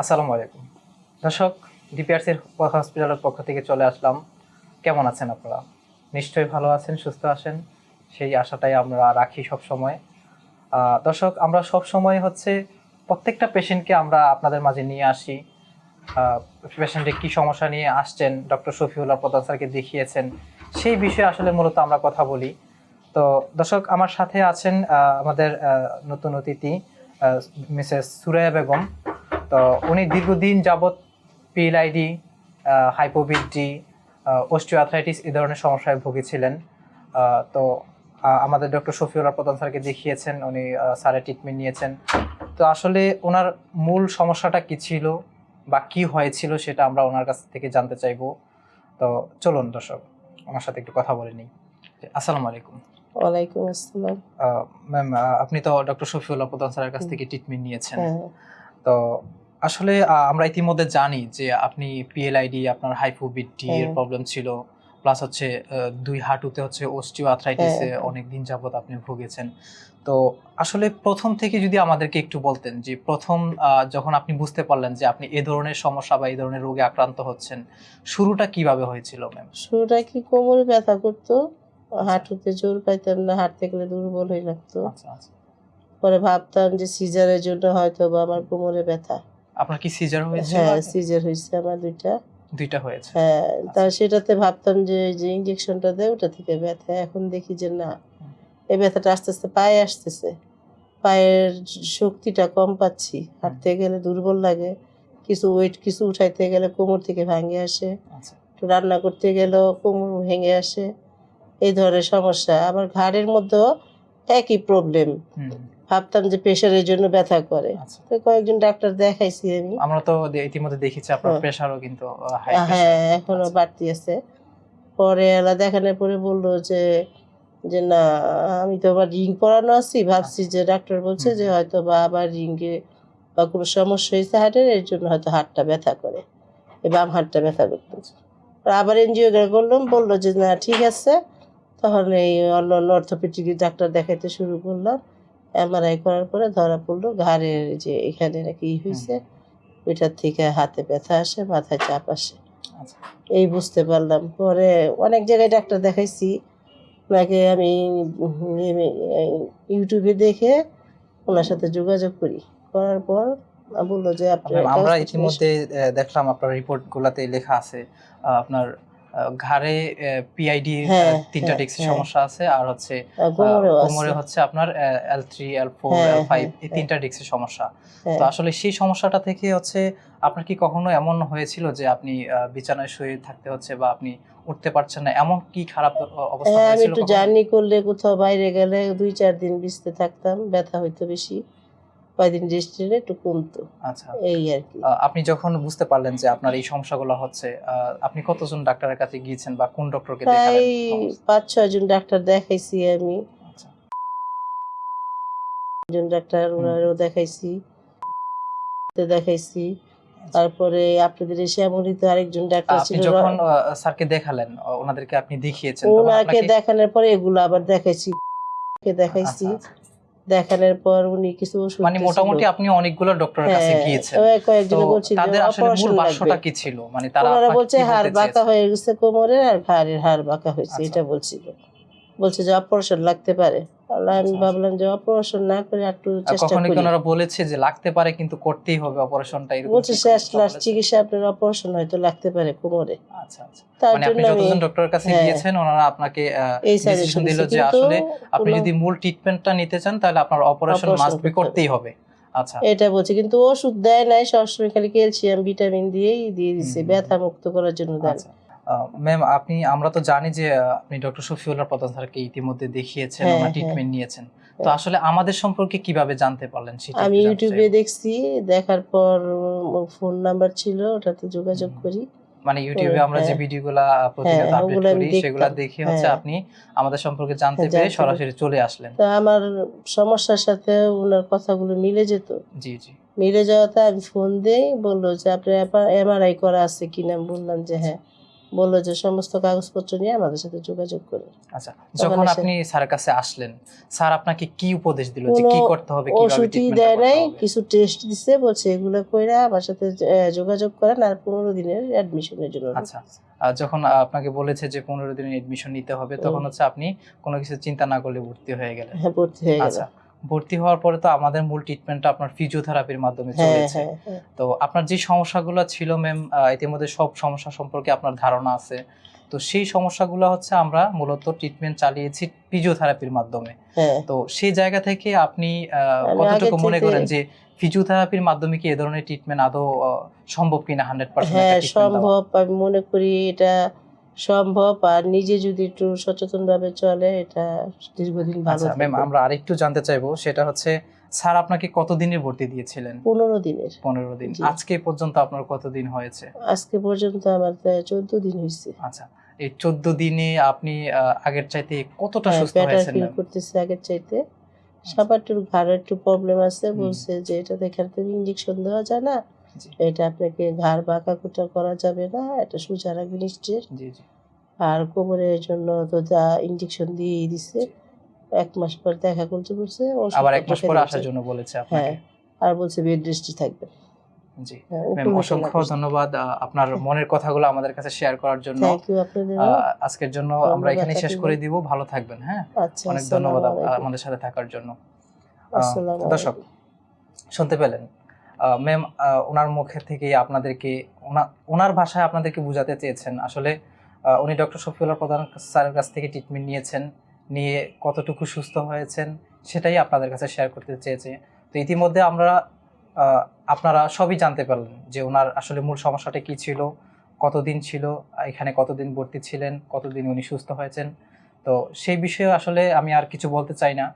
আসসালামু আলাইকুম। দর্শক, ডিপিআরসির হসপিটালের পক্ষ থেকে চলে আসলাম। কেমন আছেন আপনারা? নিশ্চয়ই ভালো আছেন, সুস্থ আছেন, সেই আশাটাই আমরা রাখি সব সময় দর্শক, আমরা সব সময় হচ্ছে প্রত্যেকটা পেশেন্টকে আমরা আপনাদের মাঝে নিয়ে আসি। পেশেন্টে কি সমস্যা নিয়ে আসছেন, ডক্টর শফিউল্লাহ প্রধান স্যারকে দেখিয়েছেন, সেই বিষয়ে আসলে মূলত আমরা কথা বলি। তো দর্শক, আমার সাথে আছেন আমাদের নতুন অতিথি মিসেস সুরাইয়া বেগম। তো উনি দীর্ঘদিন যাবৎ পিএলআইডি হাইপোবিডি অস্টিওআথরাইটিস এই ধরনের সমস্যায় ভুগেছিলেন। তো আমাদের ডক্টর শফিউল্লাহ প্রধান স্যারকে দেখিয়েছেন উনি স্যারের ট্রিটমেন্ট নিয়েছেন। তো আসলে ওনার মূল সমস্যাটা কি ছিল বা কি হয়েছিল সেটা আমরা ওনার কাছ থেকে জানতে চাইব। তো চলুন দর্শক আমার সাথে একটু কথা বলে নিই। আসসালামু আলাইকুম। ওয়ালাইকুম আসসালাম। ম্যাম আপনি তো ডক্টর শফিউল্লাহ প্রধান স্যারের কাছ থেকে ট্রিটমেন্ট নিয়েছেন। হ্যাঁ। তো আসলে আমরা ইতিমধ্যে জানি যে আপনি পিএলআইডি আপনার হাইপোবিডি এর হ্যাঁ। প্রবলেম ছিল প্লাস হচ্ছে দুই হাঁটুতে হচ্ছে অস্টিও আর্থ্রাইটিসে হ্যাঁ। অনেক দিন যাবত আপনি ভুগেছেন। তো আসলে প্রথম থেকে যদি আমাদেরকে একটু বলতেন যে প্রথম যখন আপনি বুঝতে পারলেন যে আপনি এ ধরনের সমস্যা বা এই ধরনের রোগে আক্রান্ত হচ্ছেন শুরুটা কীভাবে হয়েছিল ম্যাম শুরুটা কি কোমরে ব্যথা করতো? হাঁটুতে জোর পাইতাম না হাঁটতে গেলে দুর্বল হয়ে লাগতো। আচ্ছা আচ্ছা। পরে ভাবতাম যে সিজারের জন্য হয়তো বা আমার কোমরে ব্যথা। আপনার কি সিজার হয়েছে? হ্যাঁ সিজার হয়েছে আমার দুইটা। দুইটা হয়েছে। হ্যাঁ তা সেটাতে ভাবতাম যে যে ইঞ্জেকশনটা দেয় ওটা থেকে ব্যথা। এখন দেখি যে না এই ব্যথাটা আস্তে আস্তে পায়ে আসতেছে। পায়ের শক্তিটা কম পাচ্ছি। হাঁটতে গেলে দুর্বল লাগে। কিছু ওয়েট কিছু উঠাইতে গেলে কোমর থেকে ভাঙে আসে। আচ্ছা। একটু রান্না করতে গেলেও কোমর ভেঙে আসে। এই ধরনের সমস্যা। আবার ঘাড়ের মধ্যেও একই প্রবলেম ভাবতাম যে প্রেশারের জন্য ব্যথা করে। আচ্ছা। তো কয়েকজন ডাক্তার দেখাইছি আমি। আমরা তো ইতিমধ্যে দেখেছি আপনার হ্যাঁ। প্রেশারও কিন্তু হ্যাঁ এখনও আচ্ছা। বাড়তি আছে। পরে এলা দেখানোর পরে বলল যে যে না আমি তো আবার রিং পরানো আছি। ভাবছি যে ডাক্তার বলছে যে হয়তো বা আবার রিঙ্গে বা কোনো সমস্যা হয়েছে হার্টের এর জন্য হয়তো হাতটা ব্যথা করে। বাম হাতটা ব্যথা করতেছে। আবার এনজিও করলাম বলল যে না ঠিক আছে। তখন এই অন্য অন্য অর্থোপেডিক ডাক্তার দেখাইতে শুরু করলাম। এমআরআই করার পরে ধরা পড়ল ঘাড়ের যে এখানে নাকি ই হয়েছে ওইটার থেকে হাতে ব্যথা আসে মাথায় চাপ আসে। আচ্ছা। এই বুঝতে পারলাম। পরে অনেক জায়গায় ডাক্তার দেখাইছি। ওনাকে আমি ইউটিউবে দেখে ওনার সাথে যোগাযোগ করি। করার পর বলল যে আমরা ইতিমধ্যে দেখলাম আপনার রিপোর্ট গুলাতে লেখা আছে আপনার ঘাড়ে পিআইডি হ্যাঁ, তিনটা হ্যাঁ, ডিস্কের হ্যাঁ। সমস্যা আছে আর হচ্ছে। কোমরে হচ্ছে আপনার এল থ্রি এল ফোর হ্যাঁ, এল ফাইভ হ্যাঁ, এই তিনটা ডিস্কের সমস্যা হ্যাঁ। তো আসলে সেই সমস্যাটা থেকে হচ্ছে আপনার কি কখনো এমন হয়েছিল যে আপনি বিছানায় শুয়ে থাকতে হচ্ছে বা আপনি উঠতে পারছেন না এমন কি খারাপ অবস্থা হ্যাঁ আমি হয়েছিল একটু জার্নি করলে কোথাও বাইরে গেলে দুই চার দিন বিছতে থাকতাম ব্যথা হইতো বেশি কয়দিন রেস্ট নিলে একটু কমতো। আচ্ছা। এই আর কি। আপনি যখন বুঝতে পারলেন যে আপনার এই সমস্যাগুলো হচ্ছে আপনি কতজন ডাক্তারের কাছে গিয়েছেন বা কোন ডক্টরকে দেখালেন পাঁচ ছয় জন ডাক্তার দেখাইছি আমি। আচ্ছা। একজন ডাক্তার ওনারও দেখাইছি তে দেখাইছি। তারপরে আপনাদের এসে এমনই তো আরেকজন ডাক্তার ছিল। যখন স্যারকে দেখালেন ওনাদেরকে আপনি দেখিয়েছেন ওনাকে দেখানোর পরে এগুলো আবার দেখাইছি। কে দেখাইছি। আচ্ছা, আচ্ছা। দেখানোর পর উনি কিছু মানে মোটামুটি আপনি অনেকগুলো ডক্টরের কাছে হ্যাঁ, গিয়েছেন। কয়েকজন বলছিল তাদের আসলে মূল অপারেশন কি ছিল? মানে তারা ওনারা বলছে হাড় বাঁকা হয়ে গেছে কোমরের আর ঘাড়ের হাড় বাঁকা হয়েছে আচ্ছা। এটা বলছিল। বলছে যে অপারেশন লাগতে পারে। আমি আচ্ছা। ভাবলাম যে অপারেশন না করে একটু চেষ্টা কখনো করি। ওনারা বলেছে যে লাগতে পারে কিন্তু করতেই হবে অপারেশনটা এরকম বলছে শেষ লাস্ট চিকিৎসা আপনার অপারেশন হয়তো লাগতে পারে কোমরে। আচ্ছা আচ্ছা। মানে আপনি যতজন ডক্টরের কাছে হ্যাঁ। গিয়েছেন ওনারা আপনাকে ডিসিশন দিল যে আসলে আপনি যদি মূল ট্রিটমেন্টটা নিতে চান তাহলে আপনার অপারেশন মাস্ট বি করতেই হবে। আচ্ছা। এটা বলছে কিন্তু ওষুধ দেয় নাই সবসময় খালি ক্যালসিয়াম ভিটামিন দিয়েই দিয়ে দিছে ব্যথা মুক্ত করার জন্য দেন আচ্ছা। ম্যাম আপনি আমরা তো জানি যে আপনি ডক্টর শফিউল্লাহ প্রধান স্যারকে ইতিমধ্যে দেখিয়েছেন হ্যাঁ, ওনার হ্যাঁ। ট্রিটমেন্ট নিয়েছেন। তো হ্যাঁ। আসলে আমাদের সম্পর্কে কীভাবে জানতে পারলেন সেটা আমি ইউটিউবে দেখছি দেখার পর ফোন নাম্বার ছিল ওটাতে যোগাযোগ করি। মানে ইউটিউবে আমরা যে হ্যাঁ। ভিডিওগুলা প্রতিনিয়ত হ্যাঁ, আপলোড করি সেগুলা দেখে হচ্ছে হ্যাঁ। আপনি আমাদের সম্পর্কে জানতে হ্যাঁ, পেরে সরাসরি চলে আসলেন। তো আমার সমস্যার সাথে ওনার কথাগুলো মিলে যেত। জি জি। মিলে যাওয়াতে আমি ফোন দেই বলল যে আপনার এমআরআই করা আছে কিনা? বললাম যে হ্যাঁ। বলল যে সমস্ত কাগজপত্র নিয়ে আমাদের সাথে যোগাযোগ করে। আচ্ছা যখন আপনি স্যারের কাছে আসলেন স্যার আপনাকে কি উপদেশ দিল যে কি করতে হবে কীভাবে ওষুধই দেয় নাই কিছু টেস্ট দিছে বলছে এগুলো কইরা আমার সাথে যোগাযোগ করেন আর পনেরো দিনের অ্যাডমিশনের জন্য। আচ্ছা আর যখন আপনাকে বলেছে যে পনেরো দিনের এডমিশন নিতে হবে তখন হচ্ছে আপনি কোনো কিছু চিন্তা না করলে ভর্তি হয়ে গেলেন। হ্যাঁ ভর্তি হয়ে গেল আচ্ছা ভর্তি হওয়ার পরে তো আমাদের মূল ট্রিটমেন্টটা আপনার ফিজিওথেরাপির মাধ্যমে হ্যাঁ চলেছে। হ্যাঁ হ্যাঁ। তো আপনার যে সমস্যাগুলো ছিল ম্যাম ইতিমধ্যে সব সমস্যা সম্পর্কে আপনার ধারণা আছে। তো সেই সমস্যাগুলো হচ্ছে আমরা মূলত ট্রিটমেন্ট চালিয়েছি ফিজিওথেরাপির মাধ্যমে। তো সেই জায়গা থেকে আপনি আমি কতটুকু মনে করেন যে ফিজিওথেরাপির মাধ্যমে কি এ ধরনের ট্রিটমেন্ট আদৌ সম্ভব কিনা হান্ড্রেড পার্সেন্ট সম্ভব। আমি মনে করি এটা সম্ভব আর নিজে যদি একটু সচেতন ভাবে চলে এটা দীর্ঘদিন ভালো আচ্ছা ম্যাম আমরা আরেকটু জানতে চাইব সেটা হচ্ছে স্যার আপনাকে কতদিনে ভর্তি দিয়েছিলেন? পনেরো দিনের। পনেরো দিন। আজকে পর্যন্ত আপনার কতদিন হয়েছে? আজকে পর্যন্ত আমার চোদ্দ দিন হয়েছে। আচ্ছা এই চোদ্দ দিনে আপনি আগের চাইতে কতটা হ্যাঁ, সুস্থ হয়েছেন? করতেছে আগের চাইতে। সবার একটু ঘাড়ের একটু প্রবলেম আছে বলছে যে এটা দেখার থেকে ইঞ্জেকশন দেওয়া যায় না। এটা আপনাকে ঘাড় বাঁকা কুটা করা যাবে না এটা সোজা জি জি। আর কোমরের জন্য তো যা ইঞ্জেকশন দিয়েই দিছে এক মাস পর দেখা করতে বলছে আবার এক মাস পরে। আসার জন্য বলেছে আপনাকে। হ্যাঁ আর বলছে বেড রেস্টে থাকবে। জি। হ্যাঁ অসংখ্য ধন্যবাদ আপনার মনের কথাগুলো আমাদের কাছে শেয়ার করার জন্য। আজকের জন্য আমরা এখানে শেষ করে দিব। ভালো থাকবেন হ্যাঁ? আচ্ছা অনেক ধন্যবাদ আমাদের সাথে থাকার জন্য। দর্শক শুনতে পেলেন। ম্যাম ওনার মুখে থেকে আপনাদেরকে, ওনা- ওনার ভাষায় আপনাদেরকে বোঝাতে চেয়েছেন। আসলে উনি ডক্টর শফিউল্লাহ প্রধান স্যারের কাছ থেকে ট্রিটমেন্ট নিয়েছেন, নিয়ে কতটুকু সুস্থ হয়েছেন, সেটাই আপনাদের কাছে শেয়ার করতে চেয়েছে। তো ইতিমধ্যে আমরা আপনারা সবই জানতে পারলেন যে ওনার আসলে মূল সমস্যাটা কি ছিল, কতদিন ছিল, এখানে কতদিন ভর্তি ছিলেন, কতদিন উনি সুস্থ হয়েছেন। তো সেই বিষয়ে আসলে আমি আর কিছু বলতে চাই না।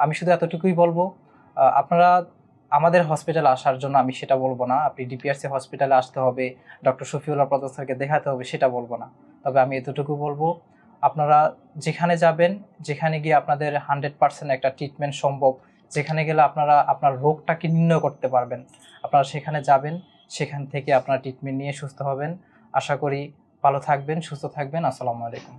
আমি শুধু এতটুকুই বলব আপনারা আমাদের হসপিটালে আসার জন্য আমি সেটা বলব না। আপনি ডিপিআরসি হসপিটালে আসতে হবে ডক্টর শফিউল্লাহ প্রধান স্যারকে দেখাতে হবে, সেটা বলব না। তবে আমি এতটুকু বলব, আপনারা যেখানে যাবেন, যেখানে গিয়ে আপনাদের হান্ড্রেড পার্সেন্ট একটা ট্রিটমেন্ট সম্ভব, যেখানে গেলে আপনারা আপনার রোগটাকে নির্ণয় করতে পারবেন। আপনারা সেখানে যাবেন, সেখান থেকে আপনারা ট্রিটমেন্ট নিয়ে সুস্থ হবেন। আশা করি ভালো থাকবেন, সুস্থ থাকবেন। আসসালামু আলাইকুম।